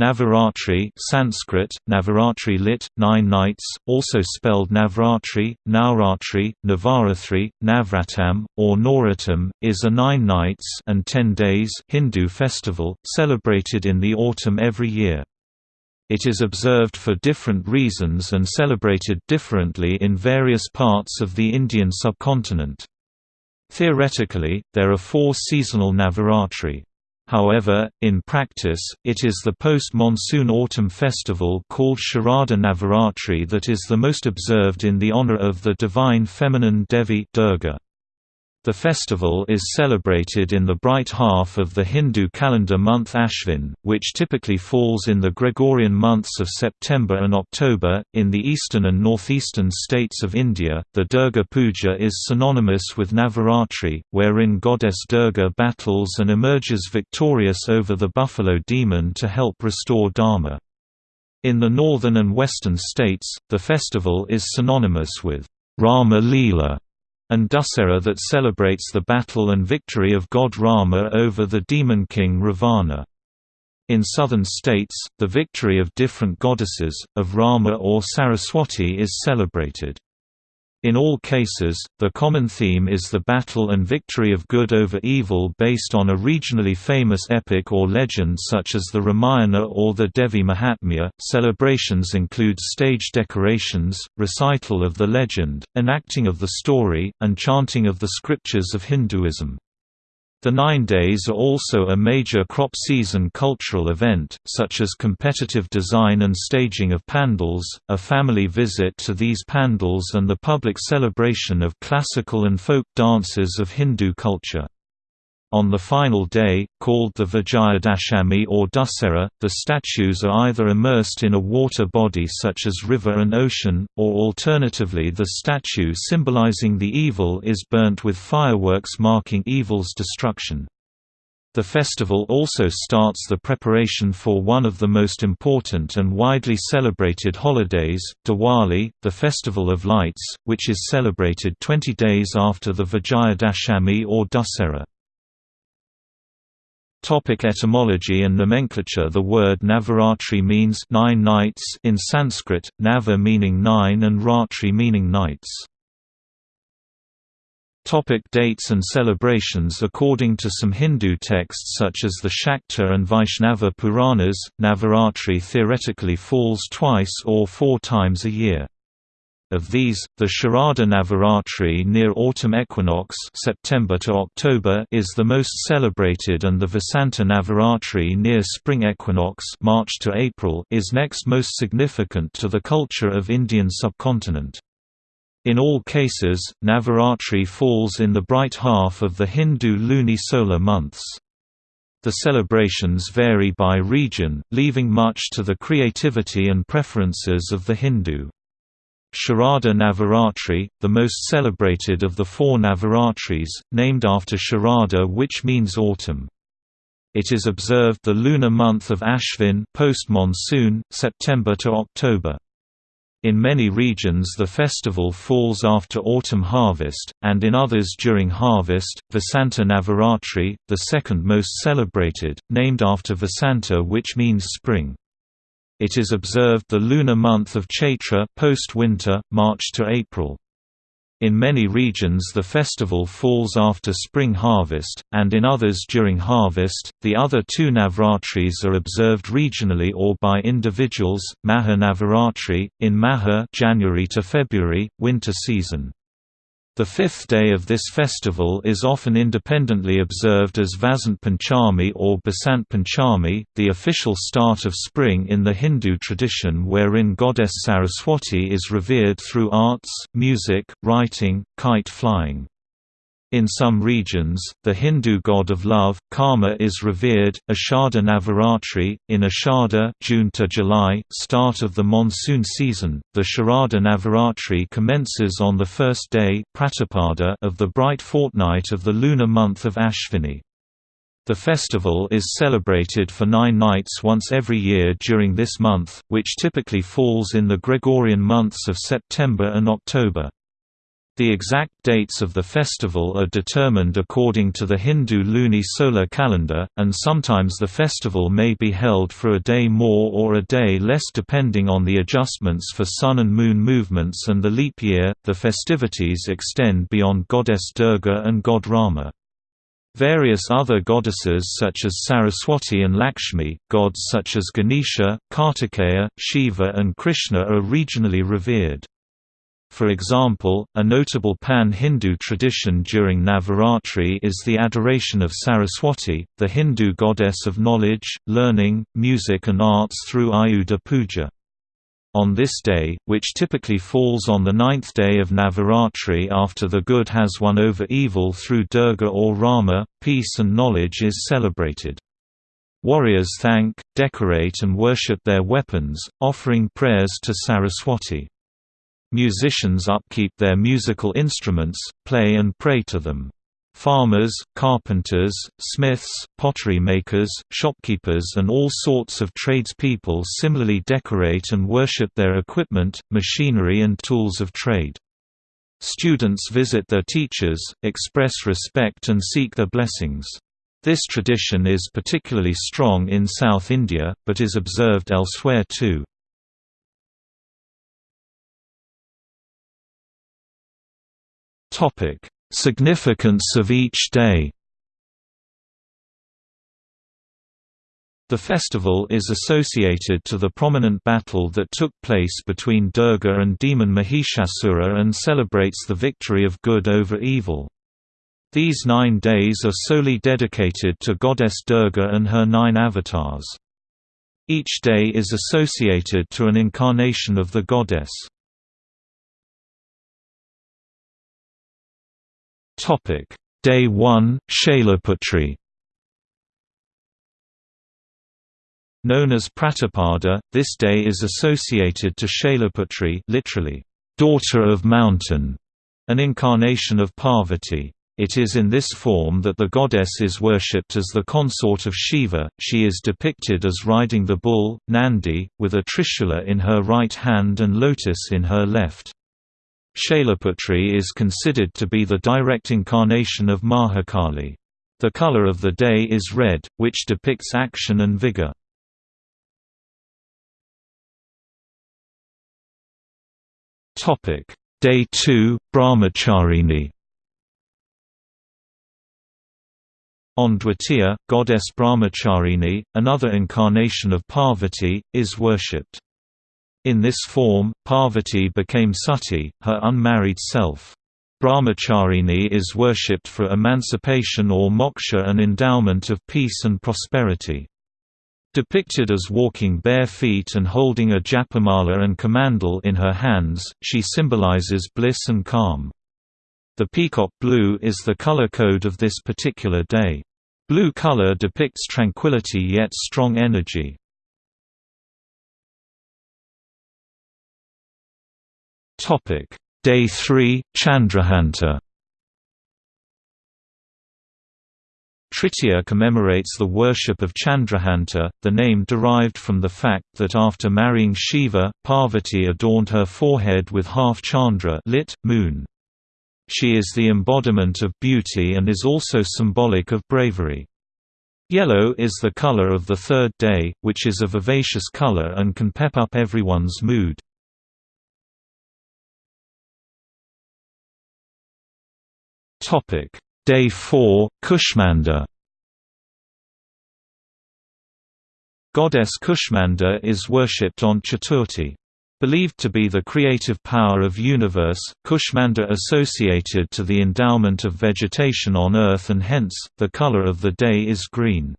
Navaratri Sanskrit, Navaratri lit, nine nights, also spelled Navratri, Navaratri, Navratam, or Noratam, is a nine nights and ten days Hindu festival, celebrated in the autumn every year. It is observed for different reasons and celebrated differently in various parts of the Indian subcontinent. Theoretically, there are four seasonal Navaratri. However, in practice, it is the post-monsoon autumn festival called Sharada Navaratri that is the most observed in the honor of the divine feminine Devi Durga. The festival is celebrated in the bright half of the Hindu calendar month Ashvin, which typically falls in the Gregorian months of September and October. In the eastern and northeastern states of India, the Durga Puja is synonymous with Navaratri, wherein goddess Durga battles and emerges victorious over the buffalo demon to help restore Dharma. In the northern and western states, the festival is synonymous with Rama Leela and Dussehra that celebrates the battle and victory of god Rama over the demon king Ravana. In southern states, the victory of different goddesses, of Rama or Saraswati is celebrated. In all cases, the common theme is the battle and victory of good over evil based on a regionally famous epic or legend such as the Ramayana or the Devi Mahatmya. Celebrations include stage decorations, recital of the legend, enacting of the story, and chanting of the scriptures of Hinduism. The Nine Days are also a major crop season cultural event, such as competitive design and staging of pandals, a family visit to these pandals and the public celebration of classical and folk dances of Hindu culture. On the final day, called the Vijayadashami or Dussehra, the statues are either immersed in a water body such as river and ocean, or alternatively the statue symbolizing the evil is burnt with fireworks marking evil's destruction. The festival also starts the preparation for one of the most important and widely celebrated holidays, Diwali, the Festival of Lights, which is celebrated 20 days after the Vijayadashami or Dussehra. Topic etymology and nomenclature The word Navaratri means nine nights in Sanskrit, Nava meaning nine and Ratri meaning nights. Topic dates and celebrations According to some Hindu texts such as the Shakta and Vaishnava Puranas, Navaratri theoretically falls twice or four times a year. Of these, the Sharada Navaratri near autumn equinox September to October is the most celebrated and the Vasanta Navaratri near spring equinox March to April is next most significant to the culture of Indian subcontinent. In all cases, Navaratri falls in the bright half of the Hindu luni-solar months. The celebrations vary by region, leaving much to the creativity and preferences of the Hindu. Sharada Navaratri, the most celebrated of the four Navaratris, named after Sharada which means autumn. It is observed the lunar month of Ashvin post-monsoon, September to October. In many regions the festival falls after autumn harvest, and in others during harvest. Vasanta Navaratri, the second most celebrated, named after Vasanta which means spring. It is observed the lunar month of Chaitra post-winter, March to April. In many regions the festival falls after spring harvest, and in others during harvest. The other two Navratris are observed regionally or by individuals. Maha Navaratri in Maha January to February, winter season. The fifth day of this festival is often independently observed as Vasant Panchami or Basant Panchami, the official start of spring in the Hindu tradition wherein goddess Saraswati is revered through arts, music, writing, kite flying. In some regions, the Hindu god of love, Kama is revered. Ashada Navaratri, in Ashada June to July, start of the monsoon season, the Sharada Navaratri commences on the first day of the bright fortnight of the lunar month of Ashvini. The festival is celebrated for nine nights once every year during this month, which typically falls in the Gregorian months of September and October. The exact dates of the festival are determined according to the Hindu luni-solar calendar, and sometimes the festival may be held for a day more or a day less depending on the adjustments for sun and moon movements and the leap year. The festivities extend beyond goddess Durga and god Rama. Various other goddesses such as Saraswati and Lakshmi, gods such as Ganesha, Kartikeya, Shiva and Krishna are regionally revered. For example, a notable pan-Hindu tradition during Navaratri is the adoration of Saraswati, the Hindu goddess of knowledge, learning, music and arts through Ayudha Puja. On this day, which typically falls on the ninth day of Navaratri after the good has won over evil through Durga or Rama, peace and knowledge is celebrated. Warriors thank, decorate and worship their weapons, offering prayers to Saraswati. Musicians upkeep their musical instruments, play and pray to them. Farmers, carpenters, smiths, pottery makers, shopkeepers and all sorts of tradespeople similarly decorate and worship their equipment, machinery and tools of trade. Students visit their teachers, express respect and seek their blessings. This tradition is particularly strong in South India, but is observed elsewhere too. Topic: Significance of each day. The festival is associated to the prominent battle that took place between Durga and demon Mahishasura and celebrates the victory of good over evil. These nine days are solely dedicated to goddess Durga and her nine avatars. Each day is associated to an incarnation of the goddess. Topic: Day 1, Shailaputri. Known as Pratapada, this day is associated to Shailaputri, literally daughter of mountain, an incarnation of Parvati. It is in this form that the goddess is worshipped as the consort of Shiva. She is depicted as riding the bull, Nandi, with a trishula in her right hand and lotus in her left. Shailaputri is considered to be the direct incarnation of Mahakali. The color of the day is red, which depicts action and vigor. Day 2, Brahmacharini On Dwitiya, goddess Brahmacharini, another incarnation of Parvati, is worshipped. In this form, Parvati became Sati, her unmarried self. Brahmacharini is worshipped for emancipation or moksha and endowment of peace and prosperity. Depicted as walking bare feet and holding a japamala and kamandal in her hands, she symbolizes bliss and calm. The peacock blue is the color code of this particular day. Blue color depicts tranquility yet strong energy. Topic: Day 3, Chandraghanta. Tritiya commemorates the worship of Chandraghanta, the name derived from the fact that after marrying Shiva, Parvati adorned her forehead with half Chandra lit, moon. She is the embodiment of beauty and is also symbolic of bravery. Yellow is the color of the third day, which is a vivacious color and can pep up everyone's mood. Topic: Day 4, Kushmanda. Goddess Kushmanda is worshipped on Chaturthi. Believed to be the creative power of universe, Kushmanda associated to the endowment of vegetation on Earth and hence, the color of the day is green.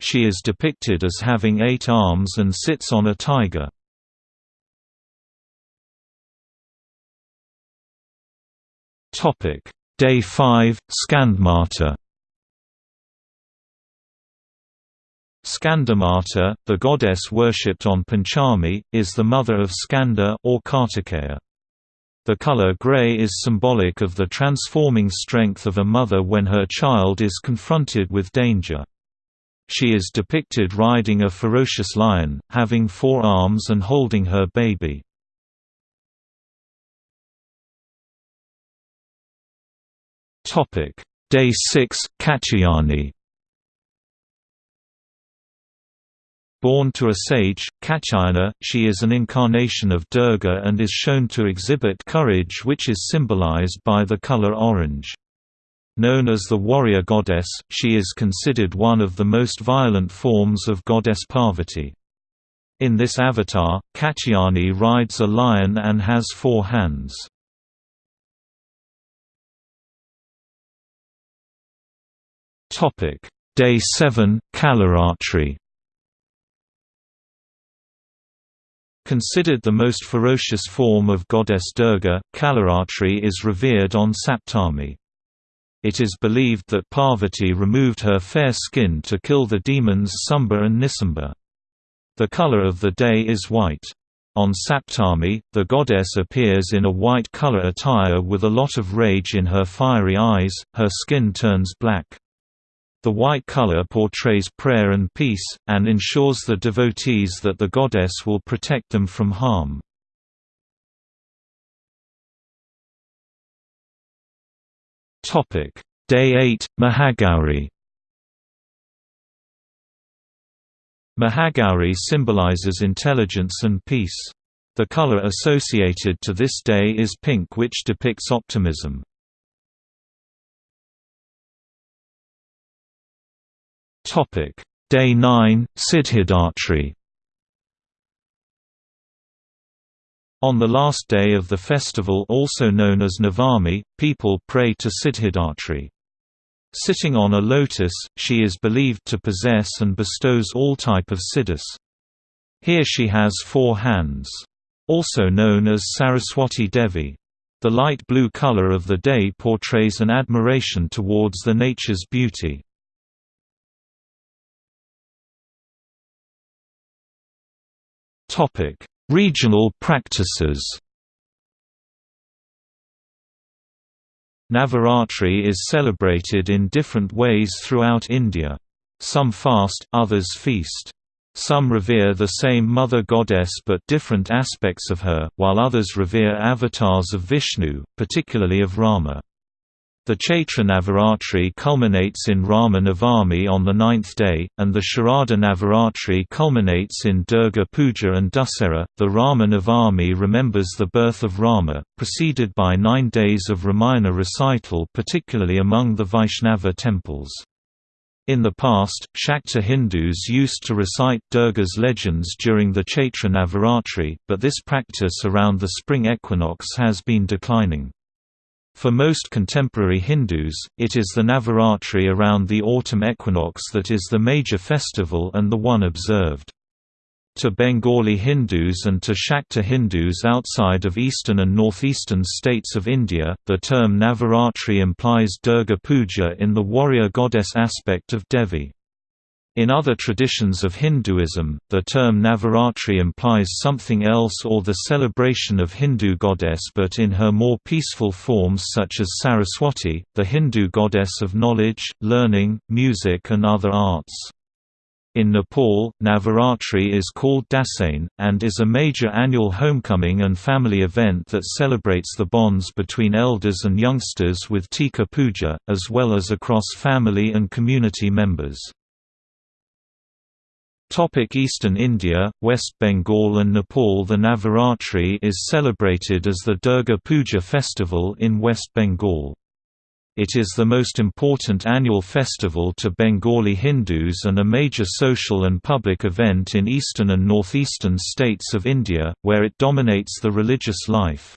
She is depicted as having eight arms and sits on a tiger. Topic Day 5, Skandamata Skandamata, the goddess worshipped on Panchami, is the mother of Skanda or Kartikeya. The color gray is symbolic of the transforming strength of a mother when her child is confronted with danger. She is depicted riding a ferocious lion, having four arms and holding her baby. Day 6 Katyayani Born to a sage, Katyayana, she is an incarnation of Durga and is shown to exhibit courage which is symbolized by the color orange. Known as the warrior goddess, she is considered one of the most violent forms of goddess Parvati. In this avatar, Katyayani rides a lion and has four hands. Day 7, Kalaratri Considered the most ferocious form of goddess Durga, Kalaratri is revered on Saptami. It is believed that Parvati removed her fair skin to kill the demons Shumbha and Nishumbha. The color of the day is white. On Saptami, the goddess appears in a white color attire with a lot of rage in her fiery eyes, her skin turns black. The white color portrays prayer and peace, and ensures the devotees that the goddess will protect them from harm. Day 8, Mahagauri Mahagauri symbolizes intelligence and peace. The color associated to this day is pink which depicts optimism. Day 9, Siddhidatri On the last day of the festival also known as Navami, people pray to Siddhidatri. Sitting on a lotus, she is believed to possess and bestows all type of siddhis. Here she has four hands. Also known as Saraswati Devi. The light blue color of the day portrays an admiration towards the nature's beauty. Topic: Regional practices. Navaratri is celebrated in different ways throughout India. Some fast, others feast. Some revere the same mother goddess but different aspects of her, while others revere avatars of Vishnu, particularly of Rama. The Chaitra Navaratri culminates in Rama Navami on the ninth day, and the Sharada Navaratri culminates in Durga Puja and Dussehra. The Rama Navami remembers the birth of Rama, preceded by nine days of Ramayana recital particularly among the Vaishnava temples. In the past, Shakta Hindus used to recite Durga's legends during the Chaitra Navaratri, but this practice around the spring equinox has been declining. For most contemporary Hindus, it is the Navaratri around the autumn equinox that is the major festival and the one observed. To Bengali Hindus and to Shakta Hindus outside of eastern and northeastern states of India, the term Navaratri implies Durga Puja in the warrior goddess aspect of Devi. In other traditions of Hinduism, the term Navaratri implies something else or the celebration of Hindu goddess but in her more peaceful forms such as Saraswati, the Hindu goddess of knowledge, learning, music and other arts. In Nepal, Navaratri is called Dasain, and is a major annual homecoming and family event that celebrates the bonds between elders and youngsters with Tika Puja, as well as across family and community members. Eastern India, West Bengal and Nepal The Navaratri is celebrated as the Durga Puja festival in West Bengal. It is the most important annual festival to Bengali Hindus and a major social and public event in eastern and northeastern states of India, where it dominates the religious life.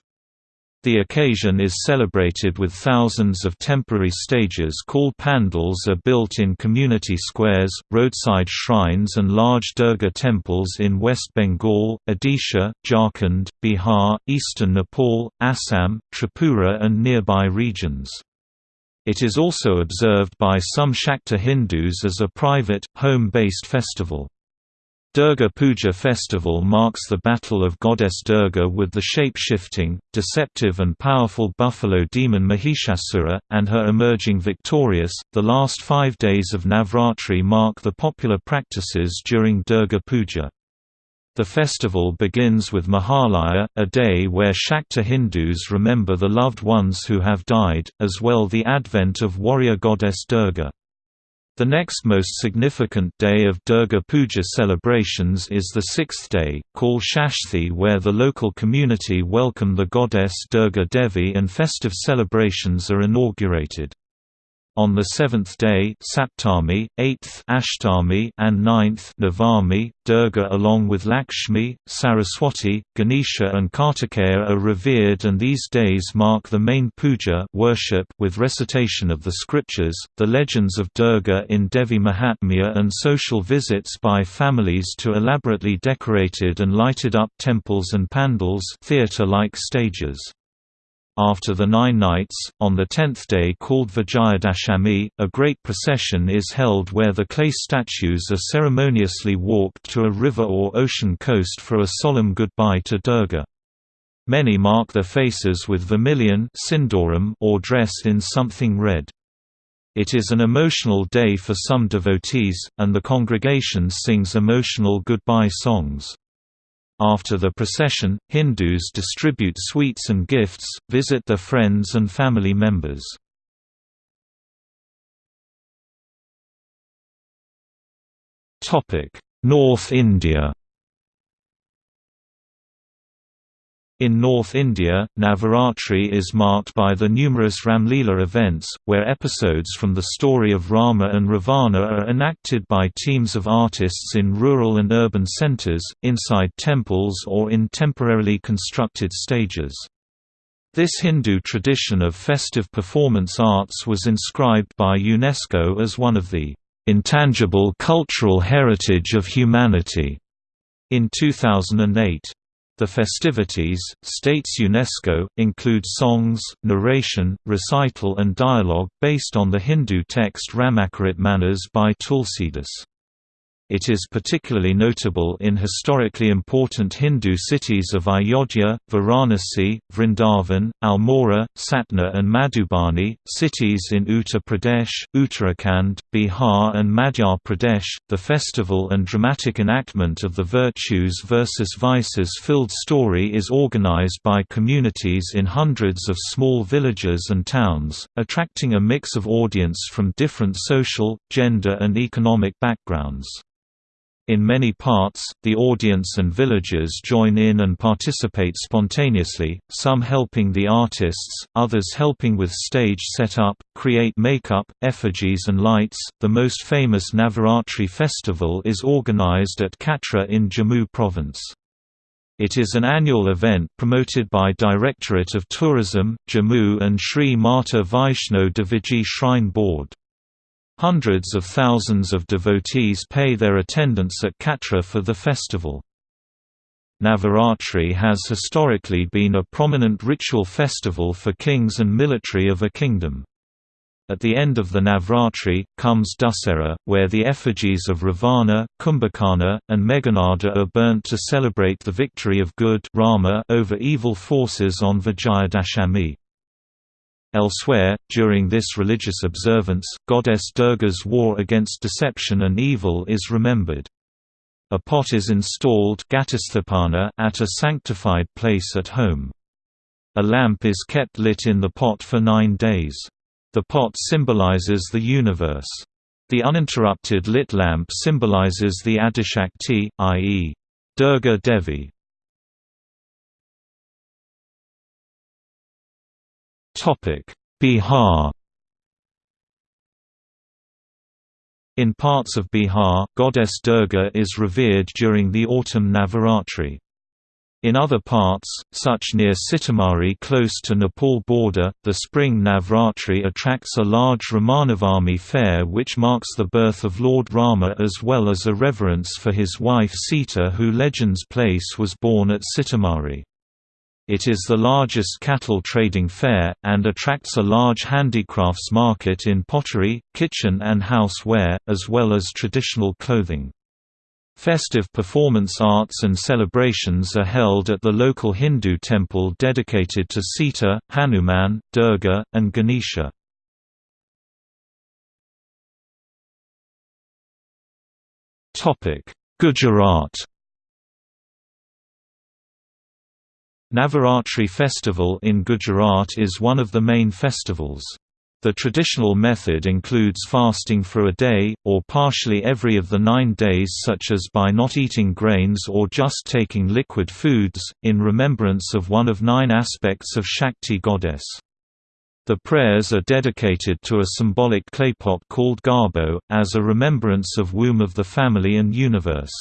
The occasion is celebrated with thousands of temporary stages called pandals are built in community squares, roadside shrines and large Durga temples in West Bengal, Odisha, Jharkhand, Bihar, eastern Nepal, Assam, Tripura and nearby regions. It is also observed by some Shakta Hindus as a private, home-based festival. Durga Puja festival marks the battle of goddess Durga with the shape-shifting, deceptive and powerful buffalo demon Mahishasura, and her emerging victorious. The last five days of Navratri mark the popular practices during Durga Puja. The festival begins with Mahalaya, a day where Shakta Hindus remember the loved ones who have died, as well the advent of warrior goddess Durga. The next most significant day of Durga Puja celebrations is the sixth day, called Shashthi where the local community welcome the goddess Durga Devi and festive celebrations are inaugurated. On the seventh day Saptami, eighth Ashtami and ninth Navami, Durga along with Lakshmi, Saraswati, Ganesha and Kartikeya are revered and these days mark the main puja worship with recitation of the scriptures, the legends of Durga in Devi Mahatmya and social visits by families to elaborately decorated and lighted up temples and pandals theatre-like stages. After the nine nights, on the tenth day called Vijayadashami, a great procession is held where the clay statues are ceremoniously walked to a river or ocean coast for a solemn goodbye to Durga. Many mark their faces with vermilion or dress in something red. It is an emotional day for some devotees, and the congregation sings emotional goodbye songs. After the procession, Hindus distribute sweets and gifts, visit their friends and family members. North India In North India, Navaratri is marked by the numerous Ramlila events, where episodes from the story of Rama and Ravana are enacted by teams of artists in rural and urban centres, inside temples or in temporarily constructed stages. This Hindu tradition of festive performance arts was inscribed by UNESCO as one of the intangible cultural heritage of humanity in 2008. The festivities, states UNESCO, include songs, narration, recital and dialogue based on the Hindu text Ramakrit Ramacharitmanas by Tulsidas. It is particularly notable in historically important Hindu cities of Ayodhya, Varanasi, Vrindavan, Almora, Satna and Madhubani, cities in Uttar Pradesh, Uttarakhand, Bihar and Madhya Pradesh. The festival and dramatic enactment of the virtues versus vices filled story is organized by communities in hundreds of small villages and towns, attracting a mix of audience from different social, gender and economic backgrounds. In many parts, the audience and villagers join in and participate spontaneously, some helping the artists, others helping with stage setup, create makeup, effigies and lights. The most famous Navaratri festival is organized at Katra in Jammu province. It is an annual event promoted by Directorate of Tourism, Jammu and Sri Mata Vaishno Deviji Shrine Board. Hundreds of thousands of devotees pay their attendance at Katra for the festival. Navaratri has historically been a prominent ritual festival for kings and military of a kingdom. At the end of the Navratri, comes Dussehra, where the effigies of Ravana, Kumbhakarna, and Meghanada are burnt to celebrate the victory of good Rama over evil forces on Vijayadashami. Elsewhere, during this religious observance, goddess Durga's war against deception and evil is remembered. A pot is installed at a sanctified place at home. A lamp is kept lit in the pot for nine days. The pot symbolizes the universe. The uninterrupted lit lamp symbolizes the Adishakti, i.e. Durga Devi. Bihar In parts of Bihar, goddess Durga is revered during the autumn Navaratri. In other parts, such near Sitamarhi close to Nepal border, the spring Navratri attracts a large Ramanavami fair which marks the birth of Lord Rama as well as a reverence for his wife Sita who legends place was born at Sitamarhi. It is the largest cattle trading fair, and attracts a large handicrafts market in pottery, kitchen and houseware, as well as traditional clothing. Festive performance arts and celebrations are held at the local Hindu temple dedicated to Sita, Hanuman, Durga, and Ganesha. Gujarat Navaratri festival in Gujarat is one of the main festivals. The traditional method includes fasting for a day, or partially every of the nine days such as by not eating grains or just taking liquid foods, in remembrance of one of nine aspects of Shakti goddess. The prayers are dedicated to a symbolic claypot called garbo, as a remembrance of womb of the family and universe.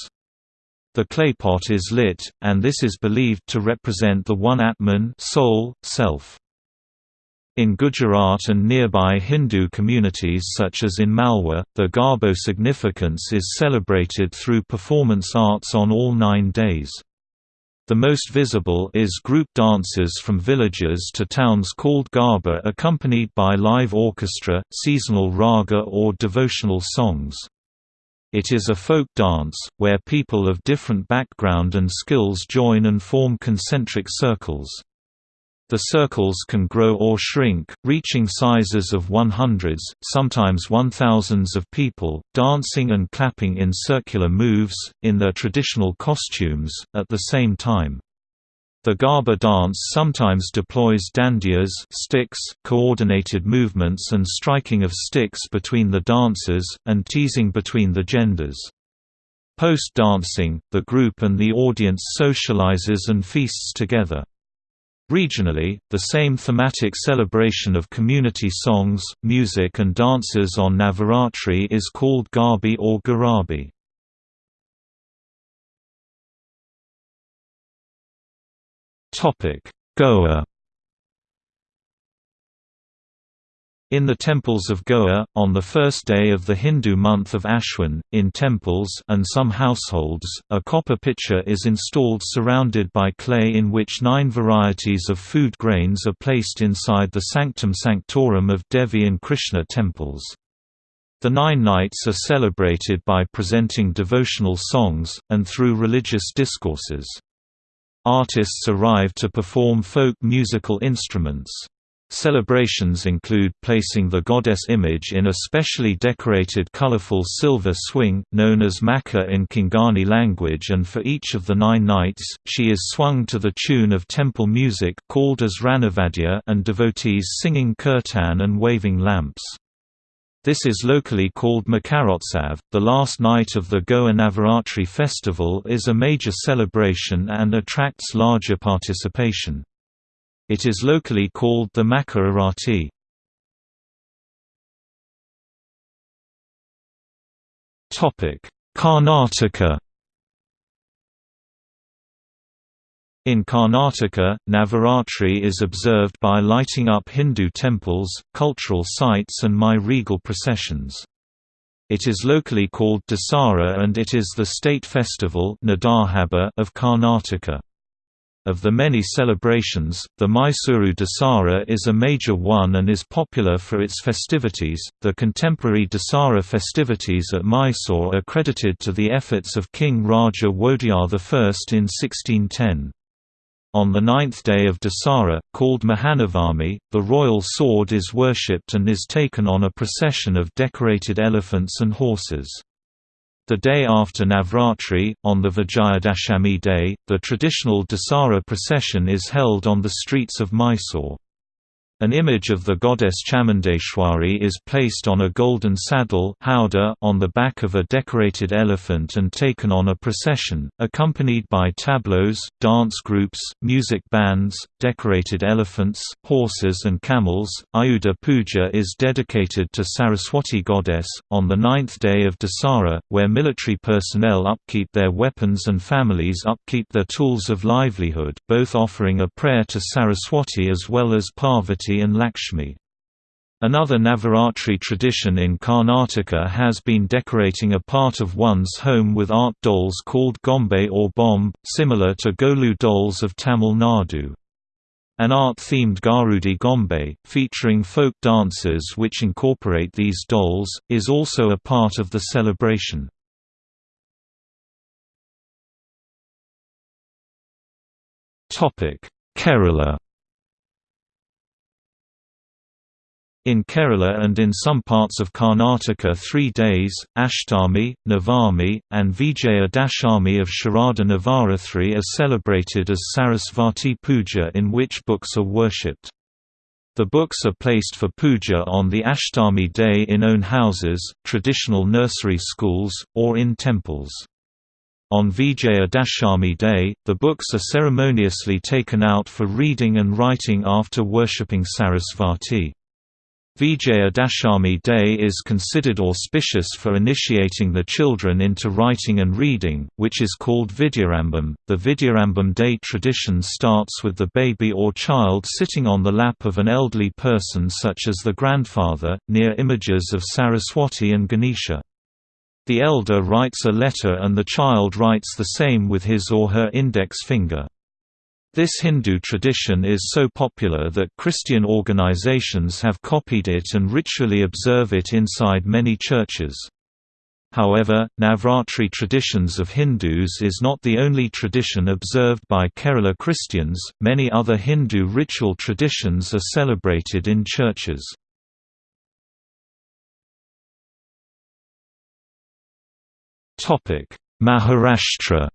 The claypot is lit, and this is believed to represent the one Atman soul, self. In Gujarat and nearby Hindu communities such as in Malwa, the Garbo significance is celebrated through performance arts on all nine days. The most visible is group dances from villages to towns called Garba accompanied by live orchestra, seasonal raga or devotional songs. It is a folk dance, where people of different background and skills join and form concentric circles. The circles can grow or shrink, reaching sizes of one hundreds, sometimes one thousands of people, dancing and clapping in circular moves, in their traditional costumes, at the same time. The Garba dance sometimes deploys dandiyas sticks, coordinated movements and striking of sticks between the dancers, and teasing between the genders. Post-dancing, the group and the audience socializes and feasts together. Regionally, the same thematic celebration of community songs, music and dances on Navaratri is called Garbi or Garabi. Goa In the temples of Goa, on the first day of the Hindu month of Ashwin, in temples and some households, a copper pitcher is installed surrounded by clay in which nine varieties of food grains are placed inside the sanctum sanctorum of Devi and Krishna temples. The nine nights are celebrated by presenting devotional songs, and through religious discourses. Artists arrive to perform folk musical instruments. Celebrations include placing the goddess image in a specially decorated colorful silver swing, known as makka in Konkani language and for each of the nine nights, she is swung to the tune of temple music called as Ranavadya and devotees singing kirtan and waving lamps. This is locally called Makarotsav. The last night of the Goa Navaratri festival is a major celebration and attracts larger participation. It is locally called the Makka Arati. Karnataka In Karnataka, Navaratri is observed by lighting up Hindu temples, cultural sites and Mai-regal processions. It is locally called Dasara and it is the state festival of Karnataka. Of the many celebrations, the Mysuru Dasara is a major one and is popular for its festivities. The contemporary Dasara festivities at Mysore are credited to the efforts of King Raja Wodeyar I in 1610. On the ninth day of Dasara, called Mahanavami, the royal sword is worshipped and is taken on a procession of decorated elephants and horses. The day after Navratri, on the Vijayadashami day, the traditional Dasara procession is held on the streets of Mysore. An image of the goddess Chamundeshwari is placed on a golden saddle on the back of a decorated elephant and taken on a procession, accompanied by tableaux, dance groups, music bands, decorated elephants, horses and camels. Ayudha Puja is dedicated to Saraswati goddess, on the ninth day of Dasara, where military personnel upkeep their weapons and families upkeep their tools of livelihood both offering a prayer to Saraswati as well as Parvati and Lakshmi. Another Navaratri tradition in Karnataka has been decorating a part of one's home with art dolls called gombe or bomb, similar to Golu dolls of Tamil Nadu. An art-themed Garudi Gombe, featuring folk dances which incorporate these dolls, is also a part of the celebration. Kerala In Kerala and in some parts of Karnataka three days, Ashtami, Navami, and Vijaya Dashami of Sharada Navaratri are celebrated as Sarasvati Puja in which books are worshipped. The books are placed for puja on the Ashtami day in own houses, traditional nursery schools, or in temples. On Vijaya Dashami day, the books are ceremoniously taken out for reading and writing after worshipping Sarasvati. Vijaya Dashami Day is considered auspicious for initiating the children into writing and reading, which is called Vidyarambam. The Vidyarambam Day tradition starts with the baby or child sitting on the lap of an elderly person such as the grandfather, near images of Saraswati and Ganesha. The elder writes a letter and the child writes the same with his or her index finger. This Hindu tradition is so popular that Christian organizations have copied it and ritually observe it inside many churches. However, Navratri traditions of Hindus is not the only tradition observed by Kerala Christians, many other Hindu ritual traditions are celebrated in churches. Maharashtra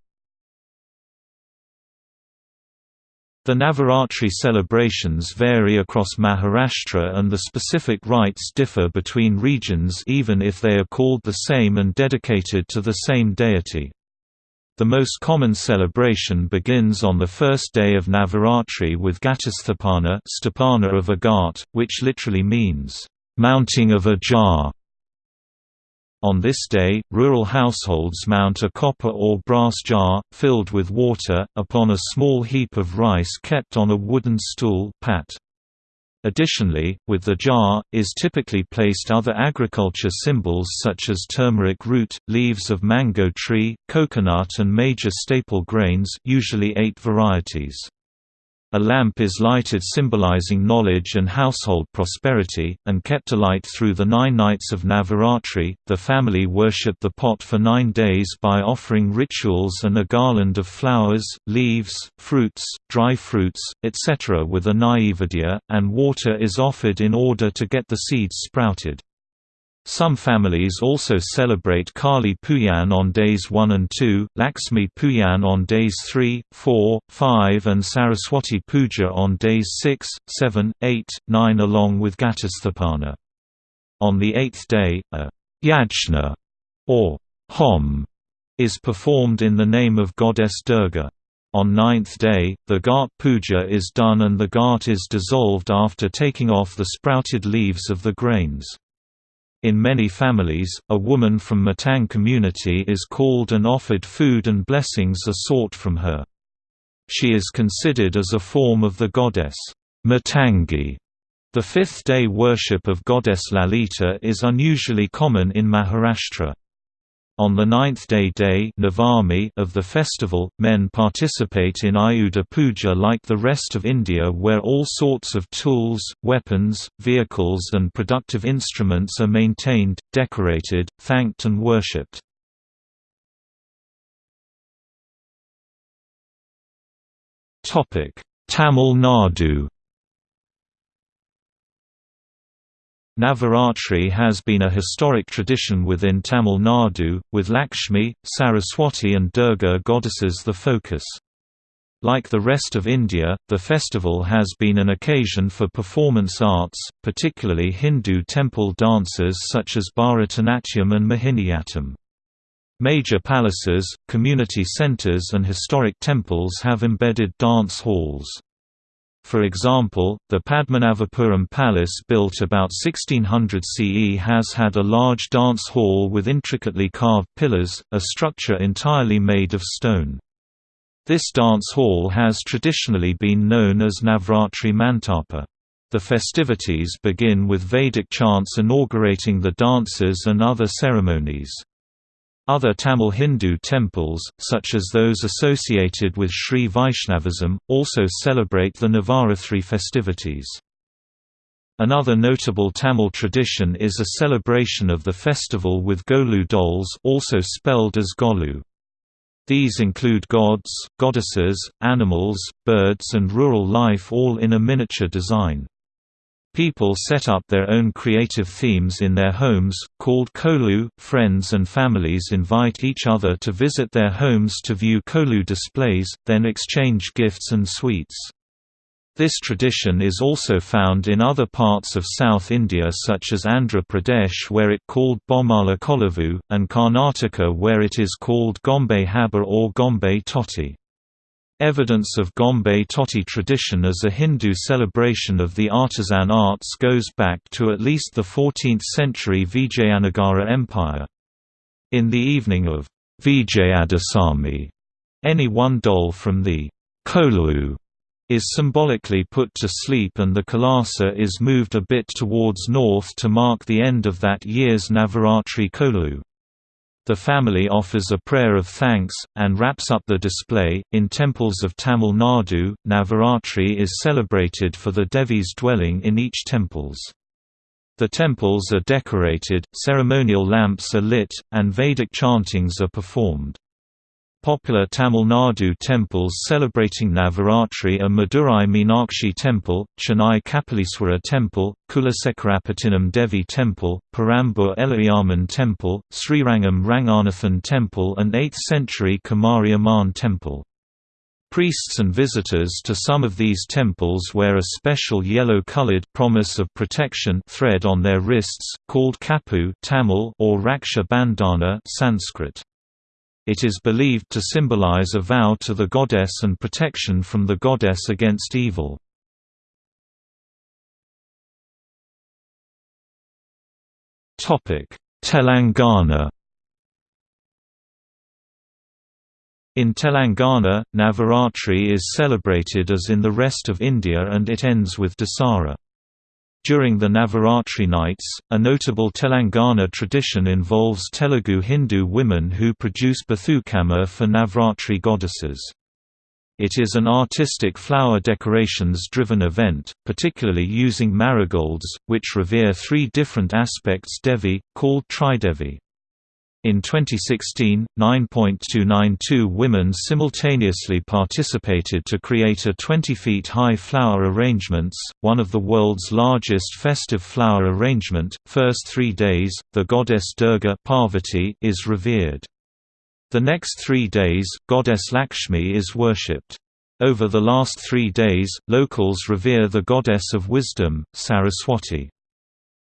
The Navaratri celebrations vary across Maharashtra and the specific rites differ between regions even if they are called the same and dedicated to the same deity. The most common celebration begins on the first day of Navaratri with Ghatasthapana Sthapana of a ghat, which literally means, "...mounting of a jar", on this day, rural households mount a copper or brass jar, filled with water, upon a small heap of rice kept on a wooden stool pat. Additionally, with the jar, is typically placed other agriculture symbols such as turmeric root, leaves of mango tree, coconut and major staple grains usually eight varieties. A lamp is lighted symbolizing knowledge and household prosperity, and kept alight through the nine nights of Navaratri. The family worship the pot for nine days by offering rituals and a garland of flowers, leaves, fruits, dry fruits, etc. with a naivedya, and water is offered in order to get the seeds sprouted. Some families also celebrate Kali Pujan on days 1 and 2, Lakshmi Pujan on days 3, 4, 5 and Saraswati Puja on days 6, 7, 8, 9 along with Ghatasthapana. On the eighth day, a yajna or hom is performed in the name of goddess Durga. On ninth day, the Ghat Puja is done and the Ghat is dissolved after taking off the sprouted leaves of the grains. In many families, a woman from Matang community is called and offered food and blessings are sought from her. She is considered as a form of the goddess Matangi. The fifth-day worship of goddess Lalita is unusually common in Maharashtra. On the ninth-day day Navami of the festival, men participate in Ayudha Puja like the rest of India where all sorts of tools, weapons, vehicles and productive instruments are maintained, decorated, thanked and worshipped. Tamil Nadu Navaratri has been a historic tradition within Tamil Nadu, with Lakshmi, Saraswati and Durga goddesses the focus. Like the rest of India, the festival has been an occasion for performance arts, particularly Hindu temple dances such as Bharatanatyam and Mohiniyattam. Major palaces, community centers and historic temples have embedded dance halls. For example, the Padmanabhapuram Palace built about 1600 CE has had a large dance hall with intricately carved pillars, a structure entirely made of stone. This dance hall has traditionally been known as Navratri Mantapa. The festivities begin with Vedic chants inaugurating the dances and other ceremonies. Other Tamil Hindu temples, such as those associated with Sri Vaishnavism, also celebrate the Navaratri festivities. Another notable Tamil tradition is a celebration of the festival with Golu dolls also spelled as Golu. These include gods, goddesses, animals, birds and rural life all in a miniature design. People set up their own creative themes in their homes, called kolu. Friends and families invite each other to visit their homes to view kolu displays, then exchange gifts and sweets. This tradition is also found in other parts of South India such as Andhra Pradesh where it called Bommala Kolavu, and Karnataka where it is called Gombe Haba or Gombe Totti. Evidence of Gombe Totti tradition as a Hindu celebration of the artisan arts goes back to at least the 14th century Vijayanagara Empire. In the evening of Vijayadasami, any one doll from the Kolu is symbolically put to sleep and the Kalasha is moved a bit towards north to mark the end of that year's Navaratri Kolu. The family offers a prayer of thanks, and wraps up the display. In temples of Tamil Nadu, Navaratri is celebrated for the Devis dwelling in each temples. The temples are decorated, ceremonial lamps are lit, and Vedic chantings are performed. Popular Tamil Nadu temples celebrating Navaratri are Madurai Meenakshi Temple, Chennai Kapaleeswara Temple, Kulasekarapattinam Devi Temple, Perambur Ellaiamman Temple, Srirangam Ranganathan Temple and 8th century Kumari Amman Temple. Priests and visitors to some of these temples wear a special yellow-colored promise of protection thread on their wrists, called kapu Tamil or Raksha Bandhana Sanskrit. It is believed to symbolize a vow to the goddess and protection from the goddess against evil. Telangana In Telangana, Navaratri is celebrated as in the rest of India and it ends with Dasara. During the Navaratri nights, a notable Telangana tradition involves Telugu Hindu women who produce Bathukamma for Navratri goddesses. It is an artistic flower decorations-driven event, particularly using marigolds, which revere three different aspects Devi, called Tridevi. In 2016, 9.292 women simultaneously participated to create a 20 feet high flower arrangements, one of the world's largest festive flower arrangement. First three days, the goddess Durga Parvati is revered. The next three days, goddess Lakshmi is worshipped. Over the last three days, locals revere the goddess of wisdom, Saraswati.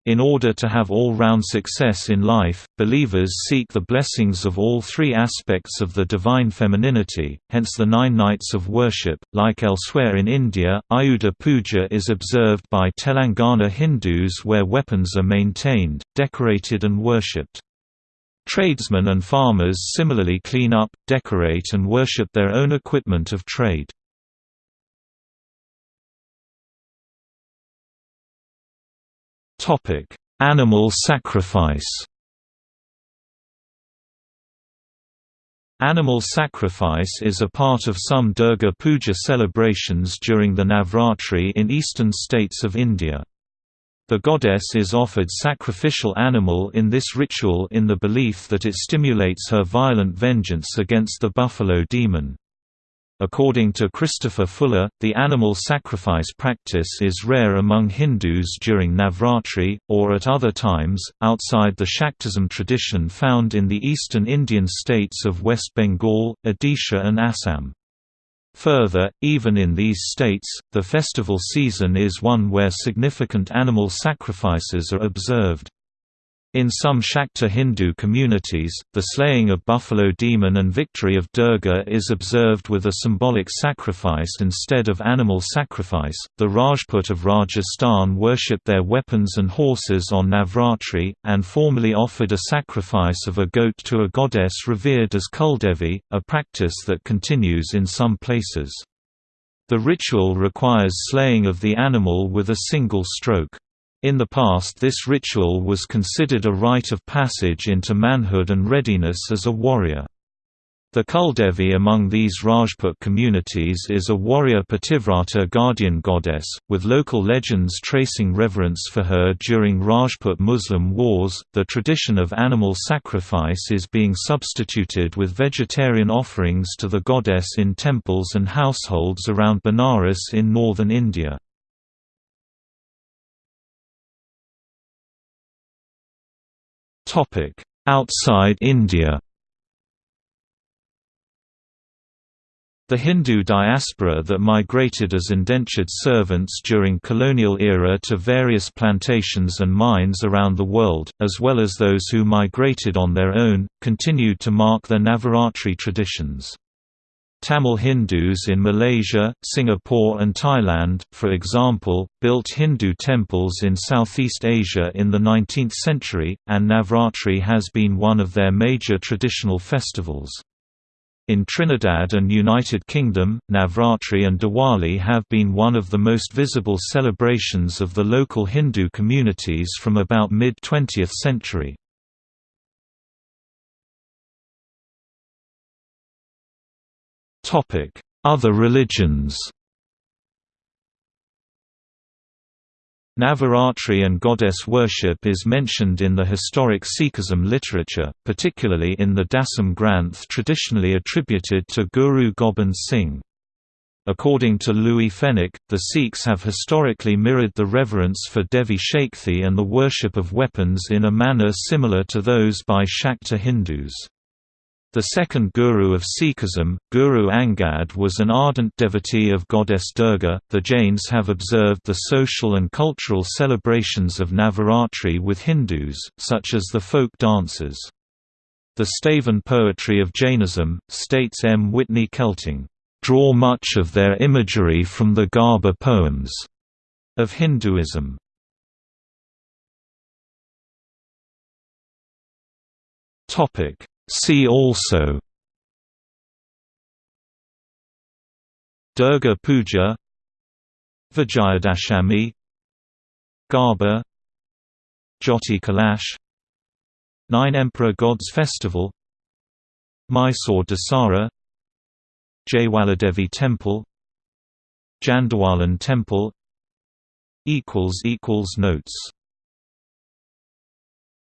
In order to have all-round success in life, believers seek the blessings of all three aspects of the divine femininity, hence the nine nights of worship. Like elsewhere in India, Ayudha Puja is observed by Telangana Hindus where weapons are maintained, decorated and worshipped. Tradesmen and farmers similarly clean up, decorate and worship their own equipment of trade. Topic: Animal sacrifice. Animal sacrifice is a part of some Durga Puja celebrations during the Navratri in eastern states of India. The goddess is offered sacrificial animal in this ritual in the belief that it stimulates her violent vengeance against the buffalo demon. According to Christopher Fuller, the animal sacrifice practice is rare among Hindus during Navratri, or at other times, outside the Shaktism tradition found in the eastern Indian states of West Bengal, Odisha and Assam. Further, even in these states, the festival season is one where significant animal sacrifices are observed. In some Shakta Hindu communities, the slaying of buffalo demon and victory of Durga is observed with a symbolic sacrifice instead of animal sacrifice. The Rajput of Rajasthan worship their weapons and horses on Navratri, and formerly offered a sacrifice of a goat to a goddess revered as Kuldevi, a practice that continues in some places. The ritual requires slaying of the animal with a single stroke. In the past this ritual was considered a rite of passage into manhood and readiness as a warrior. The Kuldevi among these Rajput communities is a warrior Pativrata guardian goddess, with local legends tracing reverence for her during Rajput Muslim wars. The tradition of animal sacrifice is being substituted with vegetarian offerings to the goddess in temples and households around Benares in northern India. Outside India The Hindu diaspora that migrated as indentured servants during colonial era to various plantations and mines around the world, as well as those who migrated on their own, continued to mark their Navaratri traditions. Tamil Hindus in Malaysia, Singapore and Thailand, for example, built Hindu temples in Southeast Asia in the 19th century, and Navratri has been one of their major traditional festivals. In Trinidad and United Kingdom, Navratri and Diwali have been one of the most visible celebrations of the local Hindu communities from about mid-20th century. Other religions Navaratri and goddess worship is mentioned in the historic Sikhism literature, particularly in the Dasam Granth traditionally attributed to Guru Gobind Singh. According to Louis Fenech, the Sikhs have historically mirrored the reverence for Devi Shakthi and the worship of weapons in a manner similar to those by Shakta Hindus. The second guru of Sikhism, Guru Angad was an ardent devotee of goddess Durga. The Jains have observed the social and cultural celebrations of Navaratri with Hindus, such as the folk dances. The Stavan poetry of Jainism, states M. Whitney Kelting, draw much of their imagery from the Garba poems of Hinduism. Topic See also. Durga Puja Vijayadashami Garba Jyoti Kalash Nine Emperor Gods Festival Mysore Dasara Jayawaladevi Temple Jhandewalan Temple Notes